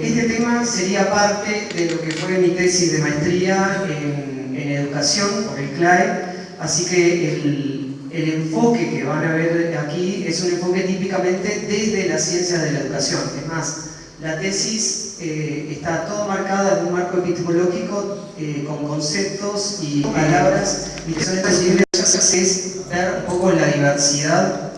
Este tema sería parte de lo que fue mi tesis de maestría en, educación por el CLAE, así que el, el, enfoque que van a ver aquí es un enfoque típicamente desde las ciencias de la educación. Es más, la tesis eh, está todo marcada en un marco epistemológico eh, con conceptos y palabras. Y que son es ver un poco la diversidad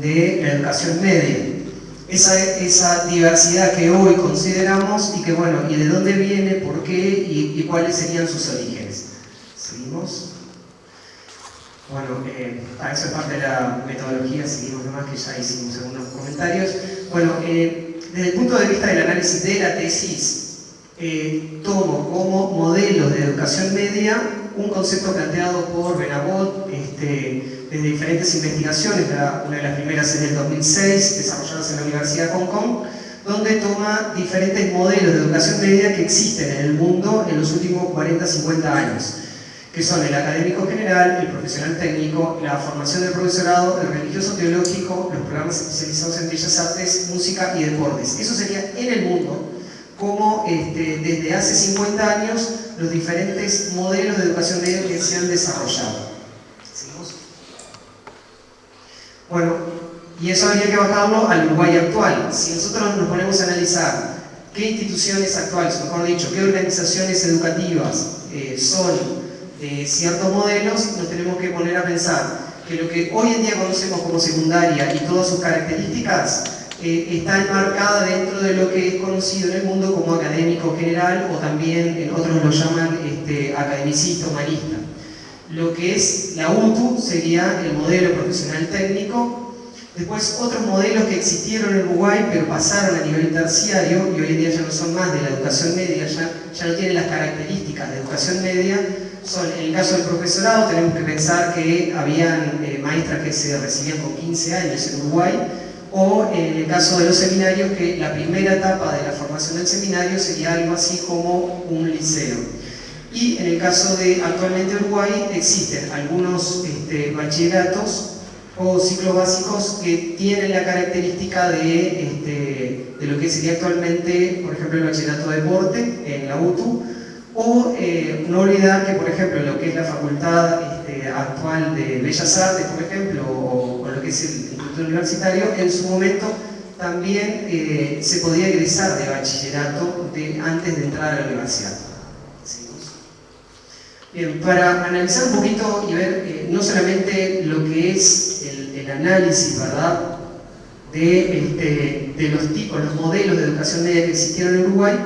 de la educación media esa, esa, diversidad que hoy consideramos y que bueno, y de dónde viene, por qué y, cuáles serían sus orígenes. ¿Seguimos? Bueno, eh, eso es parte de la metodología, seguimos nomás que ya hicimos algunos comentarios. Bueno, eh, desde el punto de vista del análisis de la tesis, eh, tomo como modelo de educación media un concepto planteado por Benabot este, desde diferentes investigaciones, una de las primeras en el 2006, desarrolladas en la Universidad de Hong Kong, donde toma diferentes modelos de educación media que existen en el mundo en los últimos 40-50 años, que son el académico general, el profesional técnico, la formación del profesorado, el religioso teológico, los programas especializados en bellas artes, música y deportes. Eso sería en el mundo como este, desde hace 50 años los diferentes modelos de educación media que se han desarrollado. ¿Seguimos? Bueno, y eso habría que bajarlo al Uruguay actual. Si nosotros nos ponemos a analizar qué instituciones actuales, mejor dicho, qué organizaciones educativas eh, son de ciertos modelos, nos tenemos que poner a pensar que lo que hoy en día conocemos como secundaria y todas sus características eh, está enmarcada dentro de lo que es conocido en el mundo como académico general o también en otros lo llaman este, academicista, humanista. Lo que es la UTU sería el modelo profesional técnico, después otros modelos que existieron en Uruguay pero pasaron a nivel terciario y hoy en día ya no son más de la educación media, ya, ya no tienen las características de educación media, son, en el caso del profesorado tenemos que pensar que habían eh, maestras que se recibían con 15 años en Uruguay, o en el caso de los seminarios, que la primera etapa de la formación del seminario sería algo así como un liceo. Y en el caso de actualmente Uruguay existen algunos este, bachilleratos o ciclos básicos que tienen la característica de, este, de lo que sería actualmente, por ejemplo, el bachillerato de deporte en la UTU, o eh, no olvidar que, por ejemplo, lo que es la facultad este, actual de Bellas Artes, por ejemplo, o, es el universitario, en su momento también eh, se podía egresar de bachillerato antes de entrar a la universidad. Bien, para analizar un poquito y ver eh, no solamente lo que es el, análisis, ¿verdad?, de, este, de, los tipos, los modelos de educación media que existieron en Uruguay,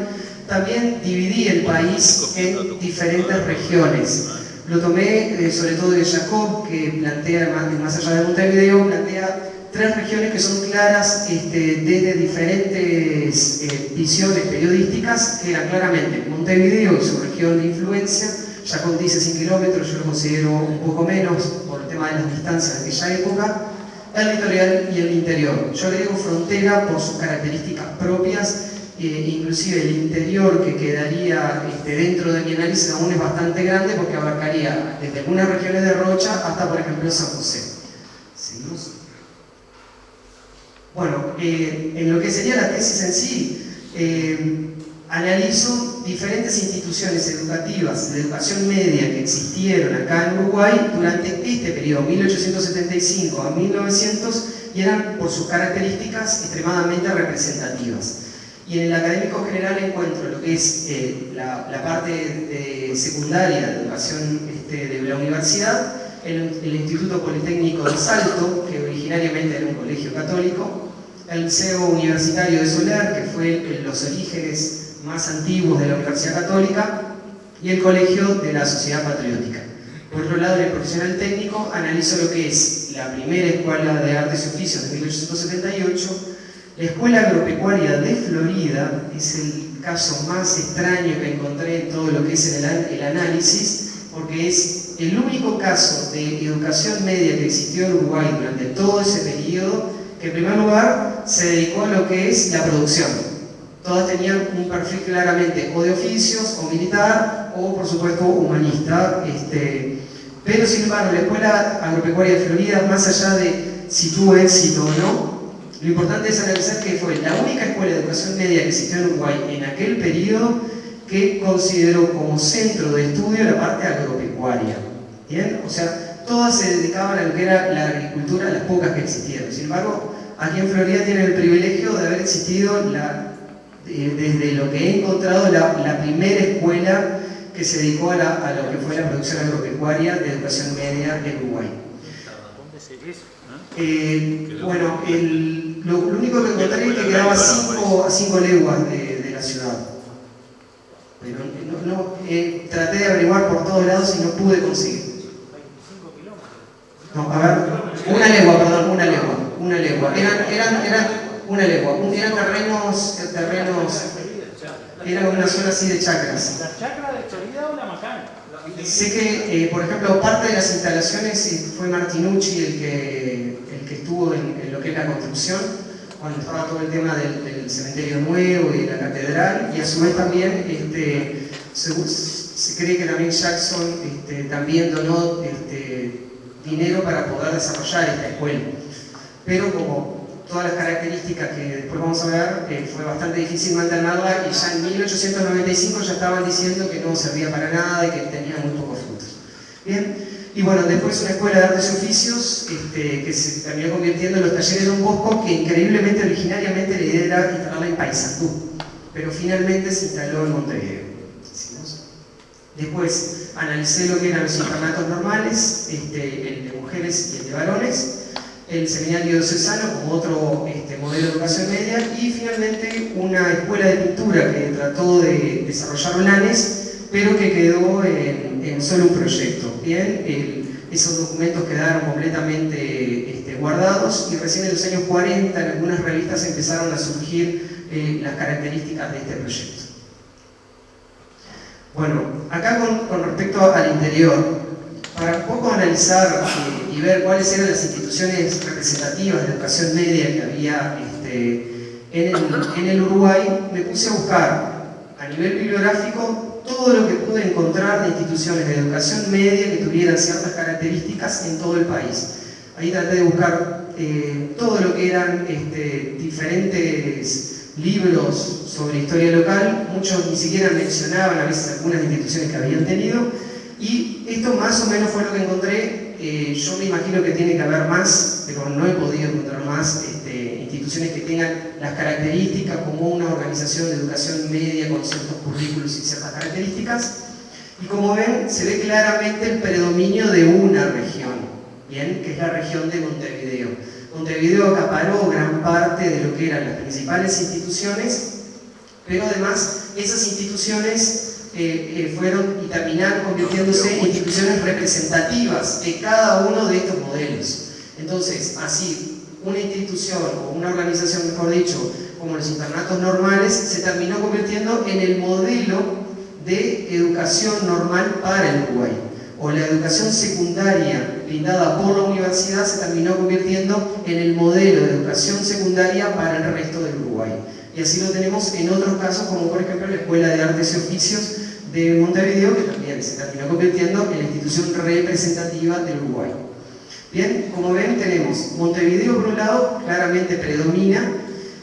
también dividí el país en diferentes regiones. Lo tomé eh, sobre todo de Jacob, que plantea, más, allá de Montevideo, plantea tres regiones que son claras este, desde diferentes eh, visiones periodísticas, que eran claramente Montevideo y su región de influencia, ya con dice 100 kilómetros, yo lo considero un poco menos por el tema de las distancias de aquella época, el litoral y el interior. Yo le digo frontera por sus características propias, eh, inclusive el interior que quedaría este, dentro de análisis aún es bastante grande porque abarcaría desde algunas regiones de Rocha hasta por ejemplo San José. Bueno, eh, en lo que sería la tesis en sí, eh, analizo diferentes instituciones educativas de educación media que existieron acá en Uruguay durante este periodo, 1875 a 1900, y eran por sus características extremadamente representativas. Y en el académico general encuentro lo que es eh, la, parte de secundaria de educación este, de la universidad, el, el Instituto Politécnico de Salto, que originariamente era un colegio católico, el Liceo Universitario de Solar, que fue en los orígenes más antiguos de la Universidad Católica, y el Colegio de la Sociedad Patriótica. Por otro lado, en el profesional técnico analizo lo que es la primera Escuela de Artes y Oficios de 1878, la Escuela Agropecuaria de Florida, es el caso más extraño que encontré en todo lo que es el, análisis, porque es el único caso de educación media que existió en Uruguay durante todo ese periodo en primer lugar se dedicó a lo que es la producción. Todas tenían un perfil claramente o de oficios, o militar, o por supuesto humanista. Este, pero sin embargo, la Escuela Agropecuaria de Florida, más allá de si tuvo éxito o no, Lo importante es analizar que fue la única escuela de educación media que existió en Uruguay en aquel periodo que consideró como centro de estudio la parte agropecuaria. ¿Bien? O sea, todas se dedicaban a lo que era la agricultura, las pocas que existieron. Sin embargo, aquí en Florida tienen el privilegio de haber existido la, eh, desde lo que he encontrado la, primera escuela que se dedicó a, lo que fue la producción agropecuaria de educación media en Uruguay. Eh, bueno, lo, único que encontré es que quedaba a 5 leguas de, la ciudad. Pero no, eh, traté de averiguar por todos lados y no pude conseguir. No, a ver, una legua, perdón, una legua, una legua. Eran, eran, eran una legua, eran terrenos, terrenos, era una zona así de chacras. ¿La chacra de Florida o la macana? Sé que, eh, por ejemplo, parte de las instalaciones fue Martinucci el que, que estuvo en, lo que es la construcción, cuando estaba todo el tema del, cementerio nuevo y de la catedral, y a su vez también este, se, cree que también Jackson este, también donó este, dinero para poder desarrollar esta escuela. Pero como todas las características que después vamos a ver, eh, fue bastante difícil mantenerla y ya en 1895 ya estaban diciendo que no servía para nada y que tenía muy pocos frutos. Bien, y bueno, después una escuela de artes y oficios este, que se terminó convirtiendo en los talleres de un Bosco que increíblemente originariamente la idea era instalarla en Paysandú, pero finalmente se instaló en Montevideo. Después analicé lo que eran los internatos normales, este, el de mujeres y el de varones, el seminario diocesano como otro este, modelo de educación media y finalmente una escuela de pintura que trató de desarrollar planes pero que quedó en, solo un proyecto. Bien, esos documentos quedaron completamente este, guardados y recién en los años 40 en algunas revistas empezaron a surgir eh, las características de este proyecto. Bueno, acá con, respecto al interior, para un poco analizar eh, y ver cuáles eran las instituciones representativas de educación media que había este, en, en el Uruguay, me puse a buscar a nivel bibliográfico todo lo que pude encontrar de instituciones de educación media que tuvieran ciertas características en todo el país. Ahí traté de buscar eh, todo lo que eran este, diferentes libros sobre historia local, muchos ni siquiera mencionaban a veces algunas instituciones que habían tenido, y esto más o menos fue lo que encontré, eh, yo me imagino que tiene que haber más, pero no he podido encontrar más este, instituciones que tengan las características como una organización de educación media con ciertos currículos y ciertas características, y como ven, se ve claramente el predominio de una región, que es la región de Montevideo. Montevideo acaparó gran parte de lo que eran las principales instituciones, pero además esas instituciones eh, eh, fueron y terminaron convirtiéndose en instituciones representativas de cada uno de estos modelos. Entonces, así, una institución o una organización, mejor dicho, como los internatos normales, se terminó convirtiendo en el modelo de educación normal para el Uruguay o la educación secundaria brindada por la universidad se terminó convirtiendo en el modelo de educación secundaria para el resto del Uruguay. Y así lo tenemos en otros casos, como por ejemplo la Escuela de Artes y Oficios de Montevideo, que también se terminó convirtiendo en la institución representativa del Uruguay. Bien, como ven tenemos Montevideo por un lado, claramente predomina,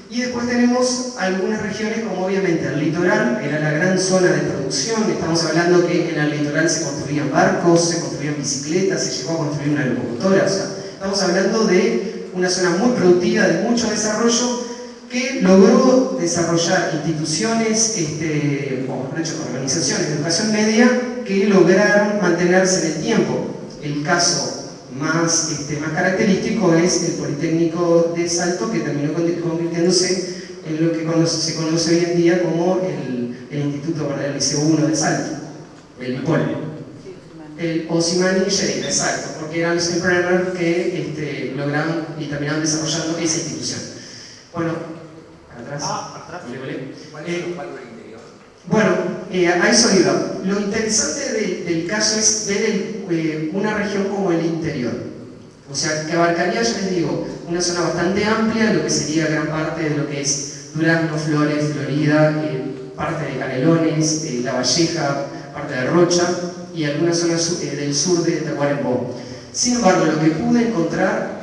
y después tenemos algunas regiones como obviamente el litoral, era la gran zona de producción, estamos hablando que en el litoral se construían barcos, se construían bicicletas, se llegó a construir una locomotora, o sea, estamos hablando de una zona muy productiva, de mucho desarrollo, que logró desarrollar instituciones, este, o mejor dicho, organizaciones de educación media que lograron mantenerse en el tiempo. El caso más, este, más característico es el Politécnico de Salto, que terminó convirtiéndose en lo que se conoce hoy en día como el, el Instituto el Liceo 1 de Salto, el IPOL. El Osimani y de Salto, porque eran los Emprenders que este, lograron y terminaron desarrollando esa institución. Bueno, atrás. Ah, atrás. Eh, bueno, eh, a eso iba. Lo interesante del caso es ver eh, una región como el interior. O sea, que abarcaría, ya les digo, una zona bastante amplia, lo que sería gran parte de lo que es Durazno, Flores, Florida, eh, parte de Canelones, La Valleja, parte de Rocha y algunas zonas del sur de Tacuarembó. Sin embargo, lo que pude encontrar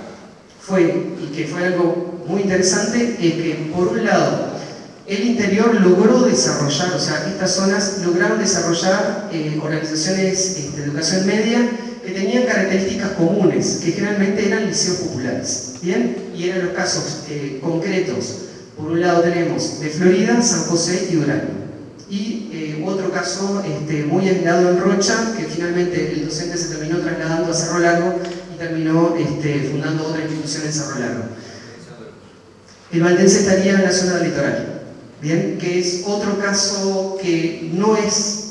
fue, y que fue algo muy interesante es que, por un lado, el interior logró desarrollar, o sea, estas zonas lograron desarrollar eh, organizaciones este, de educación media que tenían características comunes, que generalmente eran liceos populares, ¿bien? Y eran los casos eh, concretos. Por un lado tenemos de Florida, San José y Durango. Y eh, otro caso este, muy aislado en Rocha, que finalmente el docente se terminó trasladando a Cerro Largo y terminó este, fundando otra institución en Cerro Largo. El Valdense estaría en la zona litoral, Bien, que es otro caso que no es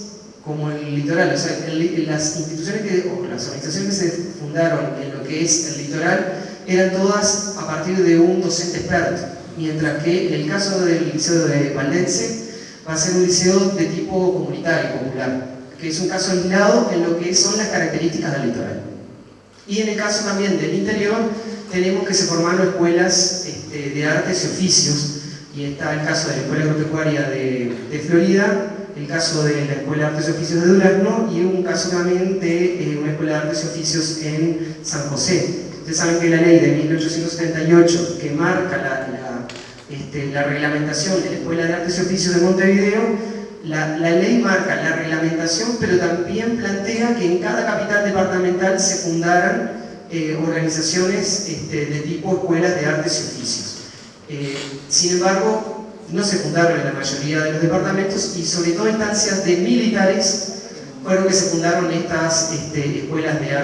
como el litoral, o sea, las instituciones que, o las organizaciones que se fundaron en lo que es el litoral eran todas a partir de un docente experto, mientras que en el caso del liceo de Valdense va a ser un liceo de tipo comunitario, popular, que es un caso aislado en lo que son las características del litoral. Y en el caso también del interior, tenemos que se formaron escuelas este, de artes y oficios, y está el caso de la Escuela Agropecuaria de, Florida, el caso de la Escuela de Artes y Oficios de Durazno y un caso también de eh, una Escuela de Artes y Oficios en San José. Ustedes saben que la ley de 1878 que marca la, este, la reglamentación de la Escuela de Artes y Oficios de Montevideo, la, ley marca la reglamentación, pero también plantea que en cada capital departamental se fundaran eh, organizaciones este, de tipo escuelas de artes y oficios. Eh, sin embargo, no se fundaron en la mayoría de los departamentos y sobre todo instancias de militares fueron que se fundaron estas este, escuelas de arte